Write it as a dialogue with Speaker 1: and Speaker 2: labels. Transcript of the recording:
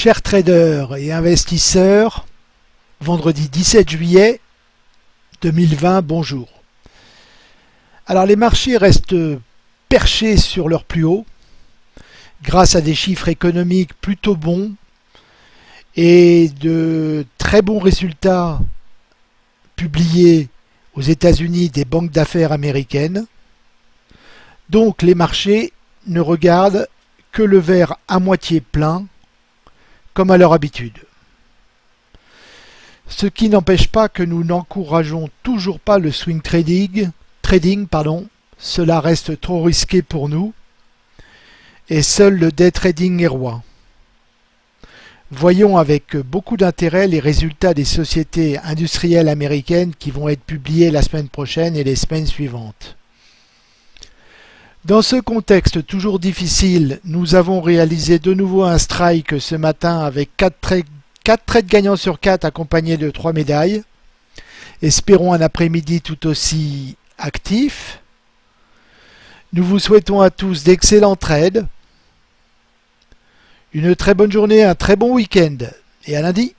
Speaker 1: Chers traders et investisseurs, vendredi 17 juillet 2020, bonjour. Alors les marchés restent perchés sur leur plus haut grâce à des chiffres économiques plutôt bons et de très bons résultats publiés aux États-Unis des banques d'affaires américaines. Donc les marchés ne regardent que le verre à moitié plein comme à leur habitude. Ce qui n'empêche pas que nous n'encourageons toujours pas le swing trading, trading pardon, cela reste trop risqué pour nous, et seul le day trading est roi. Voyons avec beaucoup d'intérêt les résultats des sociétés industrielles américaines qui vont être publiés la semaine prochaine et les semaines suivantes. Dans ce contexte toujours difficile, nous avons réalisé de nouveau un strike ce matin avec 4 trades, gagnants sur 4 accompagnés de 3 médailles. Espérons un après-midi tout aussi actif. Nous vous souhaitons à tous d'excellents trades, une très bonne journée, un très bon week-end et à lundi